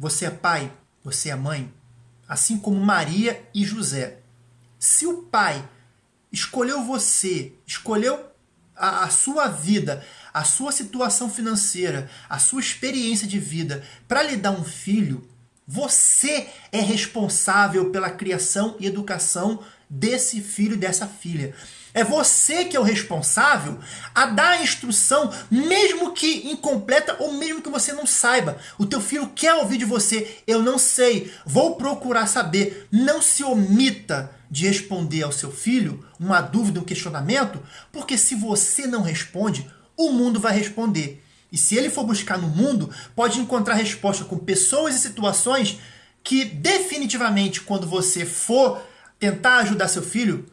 você é pai, você é mãe, assim como Maria e José. Se o pai escolheu você, escolheu a, a sua vida, a sua situação financeira, a sua experiência de vida para lhe dar um filho, você é responsável pela criação e educação desse filho e dessa filha. É você que é o responsável a dar a instrução, mesmo que incompleta ou mesmo que você não saiba. O teu filho quer ouvir de você, eu não sei, vou procurar saber. Não se omita de responder ao seu filho uma dúvida, um questionamento, porque se você não responde, o mundo vai responder. E se ele for buscar no mundo, pode encontrar resposta com pessoas e situações que definitivamente quando você for tentar ajudar seu filho,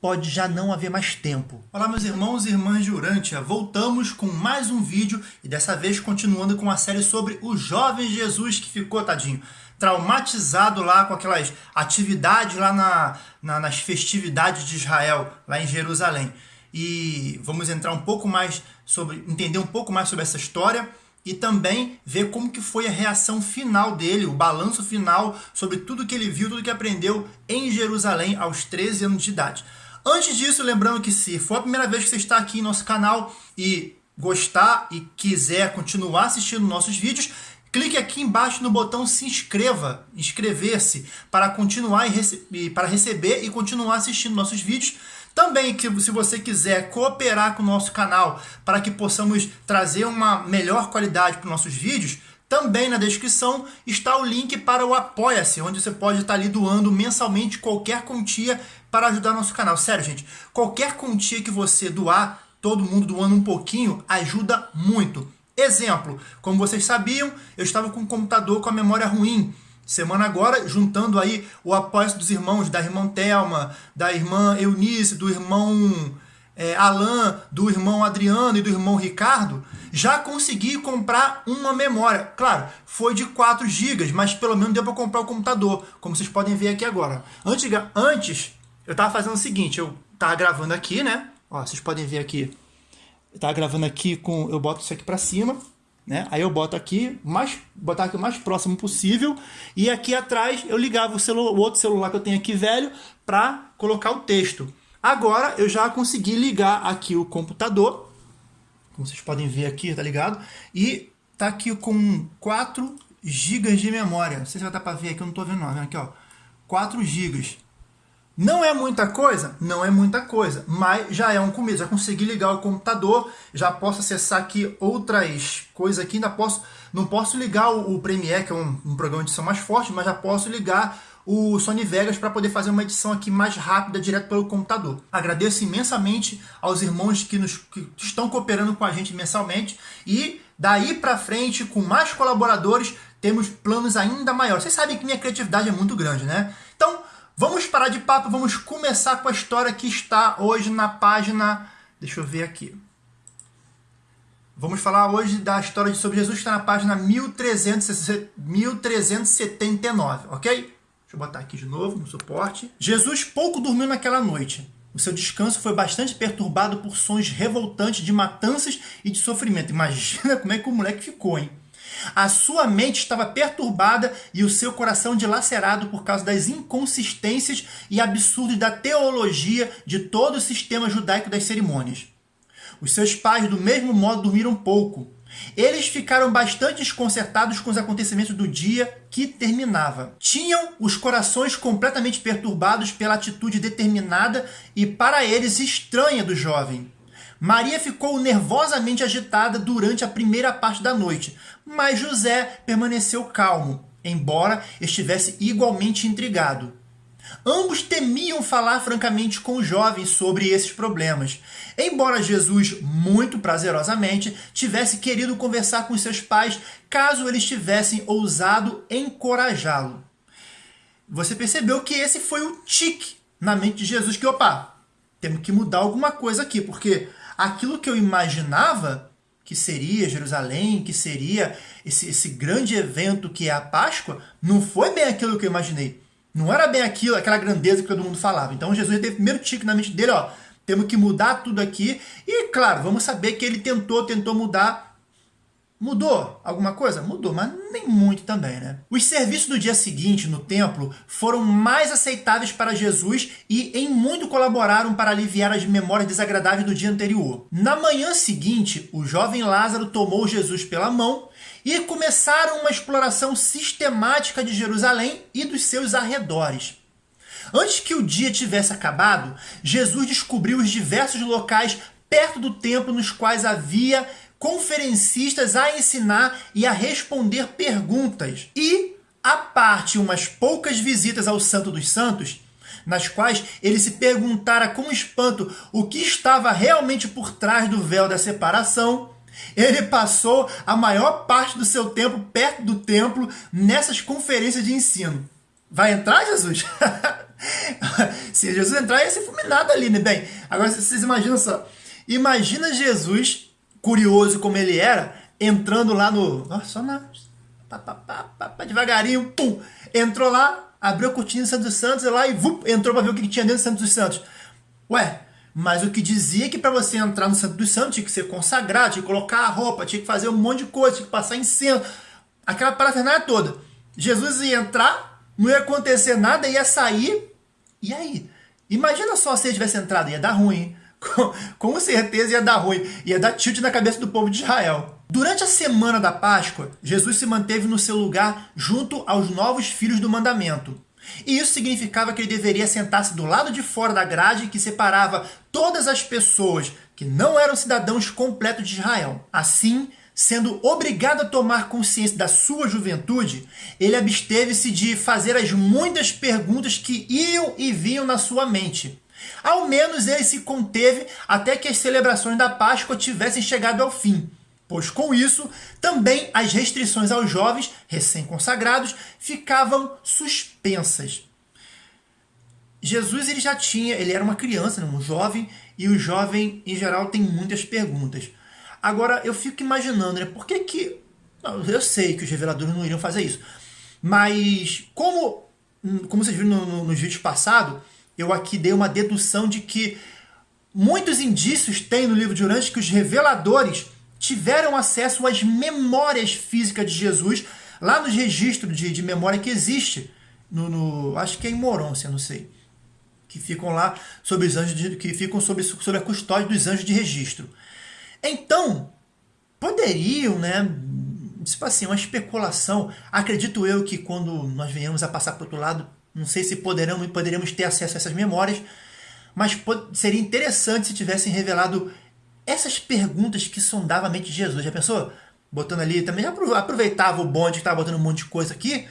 pode já não haver mais tempo. Olá meus irmãos e irmãs de Urântia, voltamos com mais um vídeo e dessa vez continuando com a série sobre o jovem Jesus que ficou, tadinho, traumatizado lá com aquelas atividades lá na, na, nas festividades de Israel, lá em Jerusalém. E vamos entrar um pouco mais sobre, entender um pouco mais sobre essa história e também ver como que foi a reação final dele, o balanço final sobre tudo que ele viu, tudo que aprendeu em Jerusalém aos 13 anos de idade. Antes disso, lembrando que se for a primeira vez que você está aqui em nosso canal e gostar e quiser continuar assistindo nossos vídeos, clique aqui embaixo no botão se inscreva, inscrever-se, para continuar e rece para receber e continuar assistindo nossos vídeos. Também, se você quiser cooperar com o nosso canal para que possamos trazer uma melhor qualidade para os nossos vídeos, também na descrição está o link para o Apoia-se, onde você pode estar ali doando mensalmente qualquer quantia para ajudar nosso canal. Sério, gente, qualquer quantia que você doar, todo mundo doando um pouquinho, ajuda muito. Exemplo, como vocês sabiam, eu estava com um computador com a memória ruim. Semana agora, juntando aí o apoio dos irmãos, da irmã Thelma, da irmã Eunice, do irmão é, Alan, do irmão Adriano e do irmão Ricardo, já consegui comprar uma memória. Claro, foi de 4 GB, mas pelo menos deu para comprar o computador, como vocês podem ver aqui agora. Antes, antes eu estava fazendo o seguinte, eu estava gravando aqui, né? Ó, vocês podem ver aqui. Eu estava gravando aqui com... Eu boto isso aqui para cima, né? Aí eu boto aqui, mais, botar aqui o mais próximo possível. E aqui atrás eu ligava o, o outro celular que eu tenho aqui velho para colocar o texto. Agora eu já consegui ligar aqui o computador. Como vocês podem ver aqui, tá ligado? E tá aqui com 4 GB de memória. Não sei se vai dar para ver aqui, eu não tô vendo não. Aqui, ó. 4 GB. Não é muita coisa? Não é muita coisa, mas já é um começo. Já consegui ligar o computador, já posso acessar aqui outras coisas aqui, ainda posso, não posso ligar o, o Premiere, que é um, um, programa de edição mais forte, mas já posso ligar o Sony Vegas para poder fazer uma edição aqui mais rápida, direto pelo computador. Agradeço imensamente aos irmãos que, nos, que estão cooperando com a gente mensalmente e daí para frente, com mais colaboradores, temos planos ainda maiores. Vocês sabem que minha criatividade é muito grande, né? Então, Vamos parar de papo, vamos começar com a história que está hoje na página... Deixa eu ver aqui. Vamos falar hoje da história de sobre Jesus, que está na página 1379, ok? Deixa eu botar aqui de novo no suporte. Jesus pouco dormiu naquela noite. O seu descanso foi bastante perturbado por sons revoltantes de matanças e de sofrimento. Imagina como é que o moleque ficou, hein? A sua mente estava perturbada e o seu coração dilacerado por causa das inconsistências e absurdos da teologia de todo o sistema judaico das cerimônias. Os seus pais, do mesmo modo, dormiram pouco. Eles ficaram bastante desconcertados com os acontecimentos do dia que terminava. Tinham os corações completamente perturbados pela atitude determinada e, para eles, estranha do jovem. Maria ficou nervosamente agitada durante a primeira parte da noite, mas José permaneceu calmo, embora estivesse igualmente intrigado. Ambos temiam falar francamente com o jovem sobre esses problemas, embora Jesus, muito prazerosamente, tivesse querido conversar com seus pais caso eles tivessem ousado encorajá-lo. Você percebeu que esse foi o tique na mente de Jesus, que opa, temos que mudar alguma coisa aqui, porque aquilo que eu imaginava que seria Jerusalém, que seria esse, esse grande evento que é a Páscoa, não foi bem aquilo que eu imaginei. Não era bem aquilo, aquela grandeza que todo mundo falava. Então Jesus teve o primeiro tique na mente dele, ó, temos que mudar tudo aqui. E claro, vamos saber que ele tentou, tentou mudar Mudou alguma coisa? Mudou, mas nem muito também, né? Os serviços do dia seguinte no templo foram mais aceitáveis para Jesus e em muito colaboraram para aliviar as memórias desagradáveis do dia anterior. Na manhã seguinte, o jovem Lázaro tomou Jesus pela mão e começaram uma exploração sistemática de Jerusalém e dos seus arredores. Antes que o dia tivesse acabado, Jesus descobriu os diversos locais perto do templo nos quais havia conferencistas a ensinar e a responder perguntas. E, a parte umas poucas visitas ao Santo dos Santos, nas quais ele se perguntara com espanto o que estava realmente por trás do véu da separação, ele passou a maior parte do seu tempo perto do templo nessas conferências de ensino. Vai entrar, Jesus? Se Jesus entrar, ia ser fulminado ali, né? Bem, agora vocês imaginam só. Imagina Jesus curioso como ele era, entrando lá no. Ó, só na. Pá, pá, pá, pá, devagarinho, pum! Entrou lá, abriu a cortina do Santos dos Santos e lá e vup, entrou para ver o que tinha dentro do Santos dos Santos. Ué, mas o que dizia que para você entrar no Santo dos Santos tinha que ser consagrado, tinha que colocar a roupa, tinha que fazer um monte de coisa, tinha que passar incenso, aquela parafernália toda. Jesus ia entrar, não ia acontecer nada, ia sair, e aí? Imagina só se ele tivesse entrado, ia dar ruim? Com, com certeza ia dar ruim, ia dar tilt na cabeça do povo de Israel. Durante a semana da Páscoa, Jesus se manteve no seu lugar junto aos novos filhos do mandamento. E isso significava que ele deveria sentar-se do lado de fora da grade que separava todas as pessoas que não eram cidadãos completos de Israel. Assim, sendo obrigado a tomar consciência da sua juventude, ele absteve-se de fazer as muitas perguntas que iam e vinham na sua mente. Ao menos ele se conteve até que as celebrações da Páscoa tivessem chegado ao fim, pois com isso também as restrições aos jovens recém-consagrados ficavam suspensas. Jesus ele já tinha, ele era uma criança, né, um jovem, e o jovem em geral tem muitas perguntas. Agora eu fico imaginando, né, por que que eu sei que os reveladores não iriam fazer isso, mas como como vocês viram no, no, nos vídeos passados, eu aqui dei uma dedução de que muitos indícios tem no livro de Urantes que os reveladores tiveram acesso às memórias físicas de Jesus lá nos registros de, de memória que existe no, no, acho que é em Morôncia, não sei, que ficam lá sobre os anjos de, que ficam sob, sob a custódia dos anjos de registro. Então, poderiam, né, tipo assim, uma especulação. Acredito eu que quando nós venhamos a passar para o outro lado, não sei se poderão, poderemos ter acesso a essas memórias, mas seria interessante se tivessem revelado essas perguntas que sondavam a mente de Jesus. Já pensou? Botando ali, também aproveitava o bonde que estava botando um monte de coisa aqui,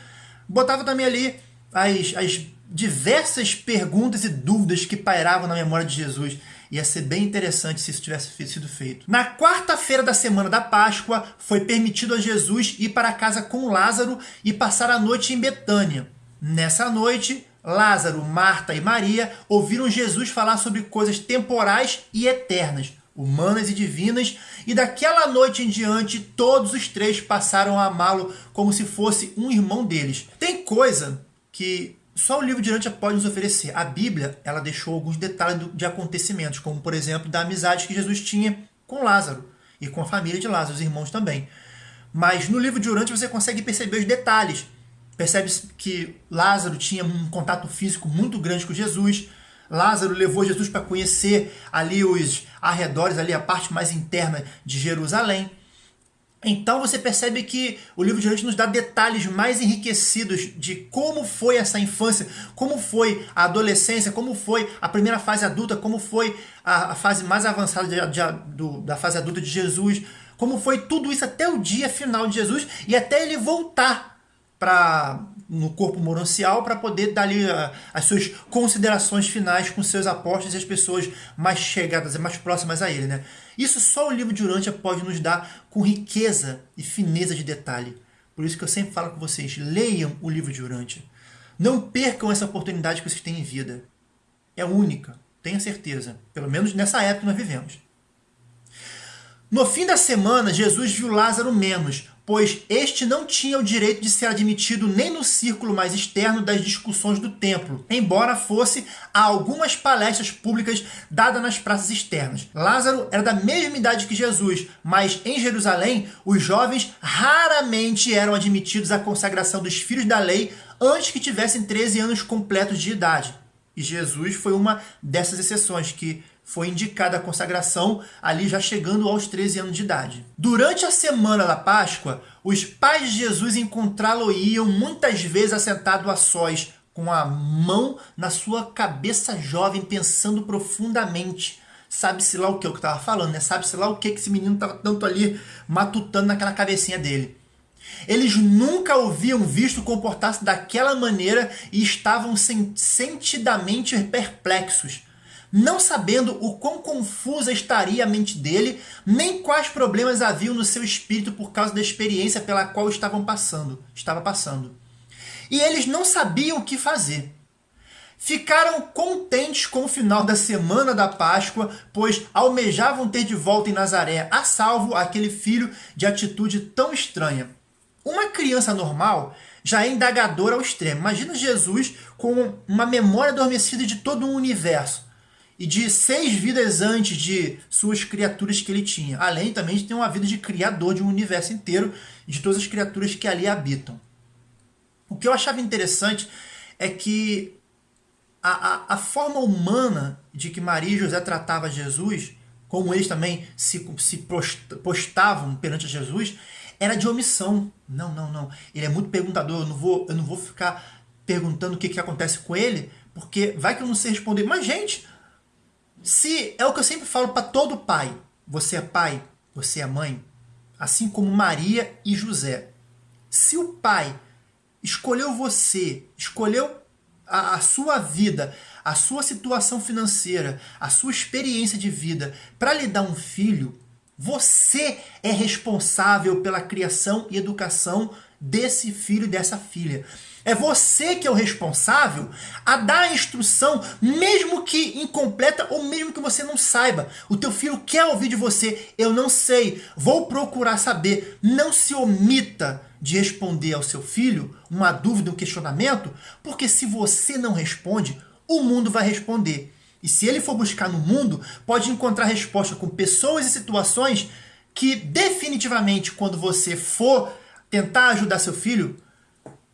botava também ali as, as diversas perguntas e dúvidas que pairavam na memória de Jesus. Ia ser bem interessante se isso tivesse sido feito. Na quarta-feira da semana da Páscoa, foi permitido a Jesus ir para casa com Lázaro e passar a noite em Betânia. Nessa noite, Lázaro, Marta e Maria ouviram Jesus falar sobre coisas temporais e eternas, humanas e divinas, e daquela noite em diante todos os três passaram a amá-lo como se fosse um irmão deles. Tem coisa que só o livro de Urântia pode nos oferecer. A Bíblia ela deixou alguns detalhes de acontecimentos, como por exemplo da amizade que Jesus tinha com Lázaro e com a família de Lázaro, os irmãos também. Mas no livro de Urântia você consegue perceber os detalhes Percebe que Lázaro tinha um contato físico muito grande com Jesus. Lázaro levou Jesus para conhecer ali os arredores, ali a parte mais interna de Jerusalém. Então você percebe que o livro de Ruth nos dá detalhes mais enriquecidos de como foi essa infância, como foi a adolescência, como foi a primeira fase adulta, como foi a, a fase mais avançada de, de, do, da fase adulta de Jesus, como foi tudo isso até o dia final de Jesus e até ele voltar para no corpo moroncial para poder dar ali uh, as suas considerações finais com seus apóstolos e as pessoas mais chegadas, mais próximas a ele. Né? Isso só o livro de Urântia pode nos dar com riqueza e fineza de detalhe. Por isso que eu sempre falo com vocês, leiam o livro de Urântia. Não percam essa oportunidade que vocês têm em vida. É única, tenha certeza. Pelo menos nessa época que nós vivemos. No fim da semana, Jesus viu Lázaro menos, pois este não tinha o direito de ser admitido nem no círculo mais externo das discussões do templo, embora fosse a algumas palestras públicas dadas nas praças externas. Lázaro era da mesma idade que Jesus, mas em Jerusalém os jovens raramente eram admitidos à consagração dos filhos da lei antes que tivessem 13 anos completos de idade. E Jesus foi uma dessas exceções que foi indicada a consagração ali já chegando aos 13 anos de idade. Durante a semana da Páscoa, os pais de Jesus encontrá-lo-iam muitas vezes assentado a sós, com a mão na sua cabeça jovem, pensando profundamente. Sabe-se lá o que eu estava falando, né? Sabe-se lá o que esse menino estava tanto ali matutando naquela cabecinha dele. Eles nunca haviam visto comportar-se daquela maneira e estavam sentidamente perplexos não sabendo o quão confusa estaria a mente dele, nem quais problemas haviam no seu espírito por causa da experiência pela qual estavam passando, estava passando. E eles não sabiam o que fazer. Ficaram contentes com o final da semana da Páscoa, pois almejavam ter de volta em Nazaré a salvo aquele filho de atitude tão estranha. Uma criança normal já é indagadora ao extremo. Imagina Jesus com uma memória adormecida de todo um universo e de seis vidas antes de suas criaturas que ele tinha, além também de ter uma vida de criador de um universo inteiro de todas as criaturas que ali habitam. O que eu achava interessante é que a, a, a forma humana de que Maria e José tratavam Jesus, como eles também se, se postavam perante Jesus, era de omissão. Não, não, não. Ele é muito perguntador, eu não vou, eu não vou ficar perguntando o que, que acontece com ele, porque vai que eu não sei responder. Mas, gente, se é o que eu sempre falo para todo pai, você é pai, você é mãe, assim como Maria e José. Se o pai escolheu você, escolheu a, a sua vida, a sua situação financeira, a sua experiência de vida para lhe dar um filho, você é responsável pela criação e educação desse filho e dessa filha. É você que é o responsável a dar a instrução, mesmo que incompleta ou mesmo que você não saiba. O teu filho quer ouvir de você, eu não sei, vou procurar saber. Não se omita de responder ao seu filho uma dúvida, um questionamento, porque se você não responde, o mundo vai responder. E se ele for buscar no mundo, pode encontrar resposta com pessoas e situações que definitivamente quando você for tentar ajudar seu filho,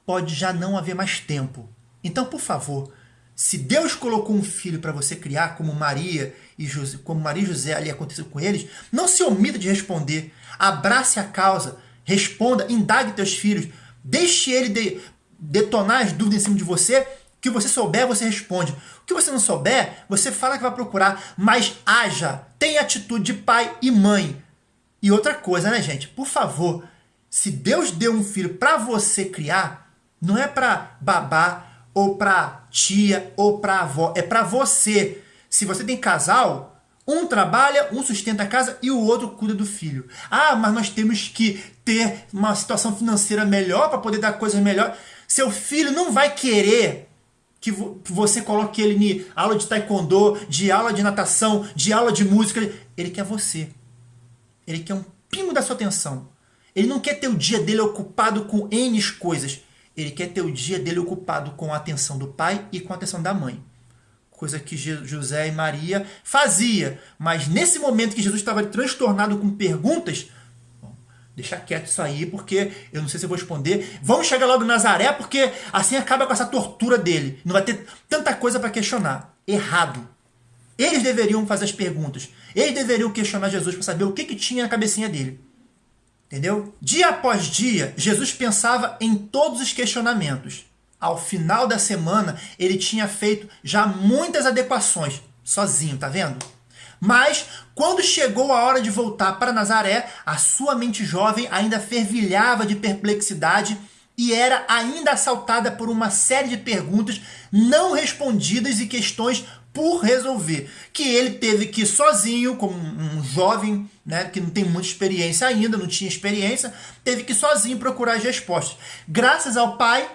pode já não haver mais tempo. Então, por favor, se Deus colocou um filho para você criar, como Maria e José, como Maria e José ali aconteceu com eles, não se omita de responder. Abrace a causa, responda, indague teus filhos, deixe ele de, detonar as dúvidas em cima de você. Que você souber, você responde. O que você não souber, você fala que vai procurar, mas haja, tenha atitude de pai e mãe. E outra coisa, né, gente? Por favor, se Deus deu um filho para você criar, não é para babá ou para tia ou para avó, é para você. Se você tem casal, um trabalha, um sustenta a casa e o outro cuida do filho. Ah, mas nós temos que ter uma situação financeira melhor para poder dar coisas melhores. Seu filho não vai querer que você coloque ele em aula de taekwondo, de aula de natação, de aula de música. Ele quer você. Ele quer um pingo da sua atenção. Ele não quer ter o dia dele ocupado com N coisas. Ele quer ter o dia dele ocupado com a atenção do pai e com a atenção da mãe. Coisa que José e Maria fazia. Mas nesse momento que Jesus estava transtornado com perguntas, bom, deixa quieto isso aí, porque eu não sei se eu vou responder. Vamos chegar logo em Nazaré, porque assim acaba com essa tortura dele. Não vai ter tanta coisa para questionar. Errado. Eles deveriam fazer as perguntas. Eles deveriam questionar Jesus para saber o que, que tinha na cabecinha dele. Entendeu? Dia após dia, Jesus pensava em todos os questionamentos. Ao final da semana, ele tinha feito já muitas adequações, sozinho, tá vendo? Mas, quando chegou a hora de voltar para Nazaré, a sua mente jovem ainda fervilhava de perplexidade e era ainda assaltada por uma série de perguntas não respondidas e questões por resolver. Que ele teve que sozinho, como um jovem né, que não tem muita experiência ainda, não tinha experiência, teve que sozinho procurar as respostas. Graças ao pai,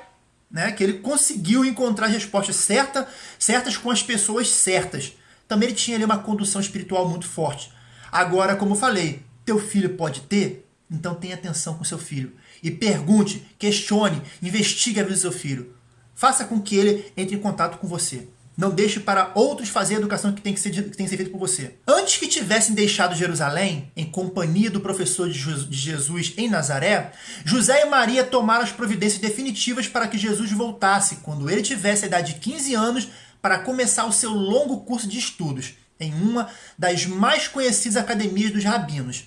né, que ele conseguiu encontrar as respostas certas, certas com as pessoas certas. Também ele tinha ali uma condução espiritual muito forte. Agora, como eu falei, teu filho pode ter? Então tenha atenção com seu filho. E pergunte, questione, investigue a vida do seu filho. Faça com que ele entre em contato com você. Não deixe para outros fazer a educação que tem que ser, que tem que ser feita por você. Antes que tivessem deixado Jerusalém, em companhia do professor de Jesus em Nazaré, José e Maria tomaram as providências definitivas para que Jesus voltasse, quando ele tivesse a idade de 15 anos, para começar o seu longo curso de estudos, em uma das mais conhecidas academias dos rabinos.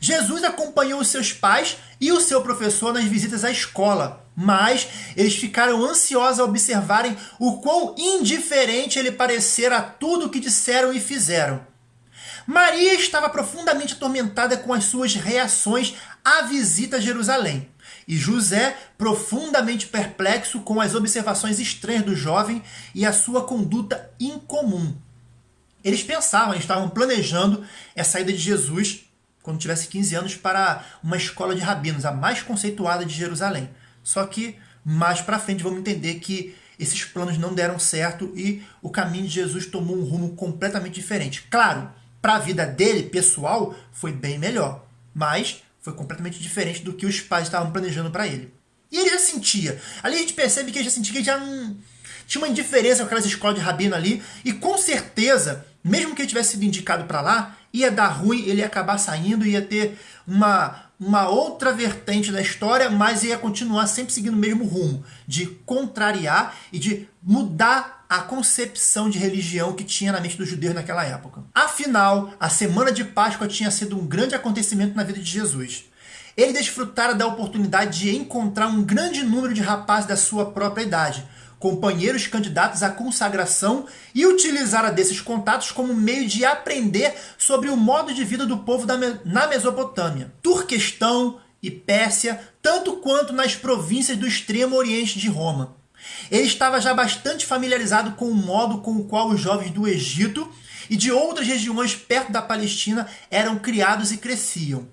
Jesus acompanhou os seus pais e o seu professor nas visitas à escola, mas eles ficaram ansiosos a observarem o quão indiferente ele parecera a tudo o que disseram e fizeram. Maria estava profundamente atormentada com as suas reações à visita a Jerusalém. E José, profundamente perplexo com as observações estranhas do jovem e a sua conduta incomum. Eles pensavam, estavam planejando a saída de Jesus quando tivesse 15 anos, para uma escola de rabinos, a mais conceituada de Jerusalém. Só que mais para frente vamos entender que esses planos não deram certo e o caminho de Jesus tomou um rumo completamente diferente. Claro, para a vida dele, pessoal, foi bem melhor, mas foi completamente diferente do que os pais estavam planejando para ele. E ele já sentia. Ali a gente percebe que ele já sentia que já não... tinha uma indiferença com aquelas escolas de rabino ali, e com certeza, mesmo que ele tivesse sido indicado para lá, ia dar ruim, ele ia acabar saindo, ia ter uma, uma outra vertente da história, mas ia continuar sempre seguindo o mesmo rumo, de contrariar e de mudar a concepção de religião que tinha na mente dos judeus naquela época. Afinal, a semana de Páscoa tinha sido um grande acontecimento na vida de Jesus. Ele desfrutara da oportunidade de encontrar um grande número de rapazes da sua própria idade, companheiros candidatos à consagração e utilizara desses contatos como meio de aprender sobre o modo de vida do povo na Mesopotâmia, Turquestão e Pérsia, tanto quanto nas províncias do extremo oriente de Roma. Ele estava já bastante familiarizado com o modo com o qual os jovens do Egito e de outras regiões perto da Palestina eram criados e cresciam.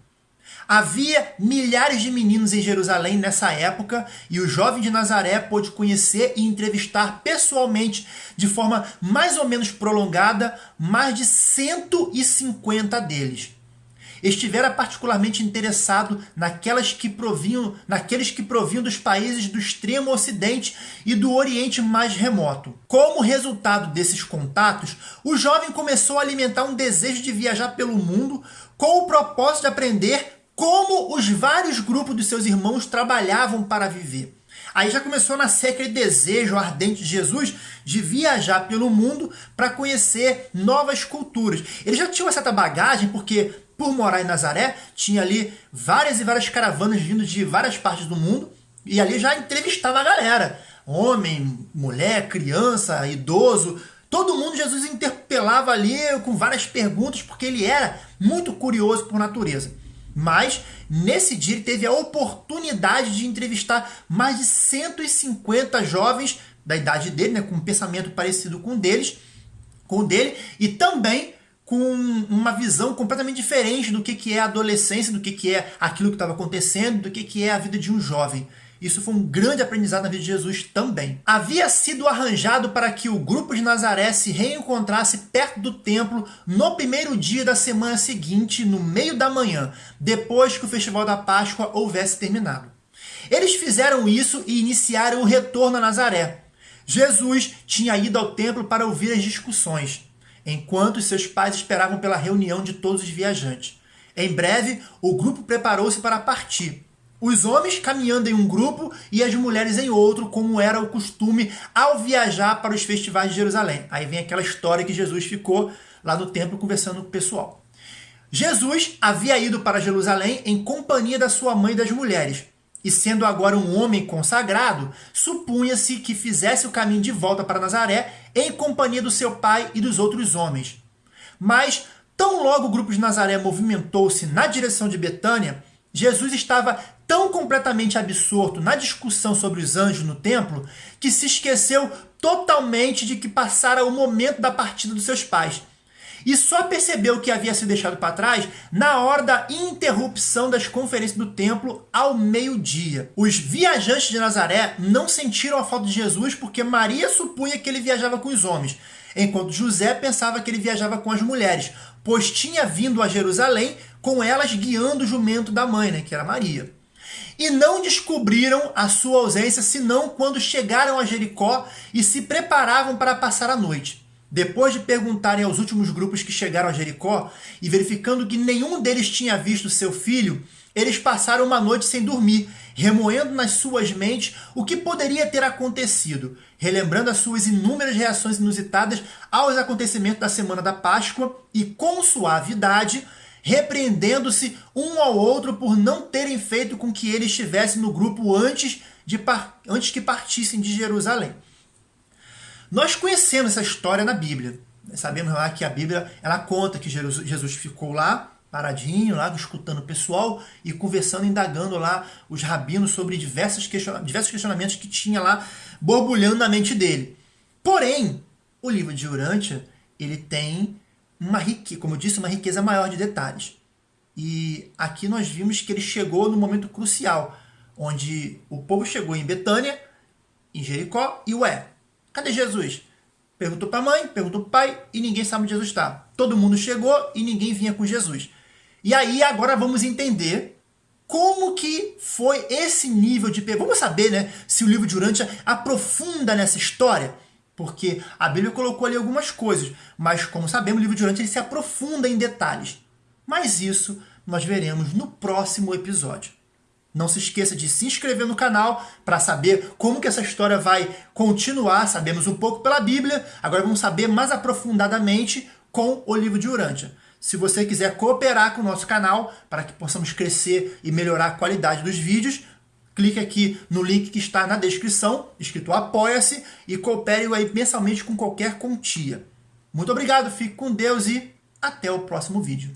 Havia milhares de meninos em Jerusalém nessa época e o jovem de Nazaré pôde conhecer e entrevistar pessoalmente, de forma mais ou menos prolongada, mais de 150 deles. Estivera particularmente interessado naquelas que provinham, naqueles que provinham dos países do extremo ocidente e do oriente mais remoto. Como resultado desses contatos, o jovem começou a alimentar um desejo de viajar pelo mundo com o propósito de aprender como os vários grupos dos seus irmãos trabalhavam para viver. Aí já começou a nascer aquele desejo ardente de Jesus de viajar pelo mundo para conhecer novas culturas. Ele já tinha uma certa bagagem, porque por morar em Nazaré, tinha ali várias e várias caravanas vindo de várias partes do mundo, e ali já entrevistava a galera. Homem, mulher, criança, idoso, todo mundo Jesus interpelava ali com várias perguntas, porque ele era muito curioso por natureza. Mas nesse dia ele teve a oportunidade de entrevistar mais de 150 jovens da idade dele, né, com um pensamento parecido com deles, com o dele, e também com uma visão completamente diferente do que, que é a adolescência, do que, que é aquilo que estava acontecendo, do que, que é a vida de um jovem. Isso foi um grande aprendizado na vida de Jesus também. Havia sido arranjado para que o grupo de Nazaré se reencontrasse perto do templo no primeiro dia da semana seguinte, no meio da manhã, depois que o festival da Páscoa houvesse terminado. Eles fizeram isso e iniciaram o retorno a Nazaré. Jesus tinha ido ao templo para ouvir as discussões, enquanto seus pais esperavam pela reunião de todos os viajantes. Em breve, o grupo preparou-se para partir. Os homens caminhando em um grupo e as mulheres em outro, como era o costume ao viajar para os festivais de Jerusalém. Aí vem aquela história que Jesus ficou lá no templo conversando com o pessoal. Jesus havia ido para Jerusalém em companhia da sua mãe e das mulheres. E sendo agora um homem consagrado, supunha-se que fizesse o caminho de volta para Nazaré em companhia do seu pai e dos outros homens. Mas, tão logo o grupo de Nazaré movimentou-se na direção de Betânia, Jesus estava tão completamente absorto na discussão sobre os anjos no templo que se esqueceu totalmente de que passara o momento da partida dos seus pais. E só percebeu que havia sido deixado para trás na hora da interrupção das conferências do templo ao meio-dia. Os viajantes de Nazaré não sentiram a falta de Jesus porque Maria supunha que ele viajava com os homens, enquanto José pensava que ele viajava com as mulheres, pois tinha vindo a Jerusalém com elas guiando o jumento da mãe, né, que era Maria. E não descobriram a sua ausência senão quando chegaram a Jericó e se preparavam para passar a noite. Depois de perguntarem aos últimos grupos que chegaram a Jericó e verificando que nenhum deles tinha visto seu filho, eles passaram uma noite sem dormir, remoendo nas suas mentes o que poderia ter acontecido, relembrando as suas inúmeras reações inusitadas aos acontecimentos da semana da Páscoa e, com suavidade, repreendendo-se um ao outro por não terem feito com que ele estivesse no grupo antes, de antes que partissem de Jerusalém. Nós conhecemos essa história na Bíblia. Sabemos lá que a Bíblia ela conta que Jesus ficou lá, paradinho, lá escutando o pessoal e conversando, indagando lá os rabinos sobre diversos, diversos questionamentos que tinha lá borbulhando na mente dele. Porém, o livro de Urântia, ele tem uma riqueza, como eu disse, uma riqueza maior de detalhes. E aqui nós vimos que ele chegou no momento crucial, onde o povo chegou em Betânia, em Jericó, e ué, Cadê Jesus? Perguntou para a mãe, perguntou para o pai e ninguém sabe onde Jesus está. Todo mundo chegou e ninguém vinha com Jesus. E aí agora vamos entender como que foi esse nível de... Vamos saber né, se o livro de Urântia aprofunda nessa história. Porque a Bíblia colocou ali algumas coisas, mas como sabemos, o livro de Urântia ele se aprofunda em detalhes. Mas isso nós veremos no próximo episódio. Não se esqueça de se inscrever no canal para saber como que essa história vai continuar. Sabemos um pouco pela Bíblia, agora vamos saber mais aprofundadamente com o livro de Urântia. Se você quiser cooperar com o nosso canal para que possamos crescer e melhorar a qualidade dos vídeos, clique aqui no link que está na descrição, escrito Apoia-se, e coopere aí mensalmente com qualquer quantia. Muito obrigado, fique com Deus e até o próximo vídeo.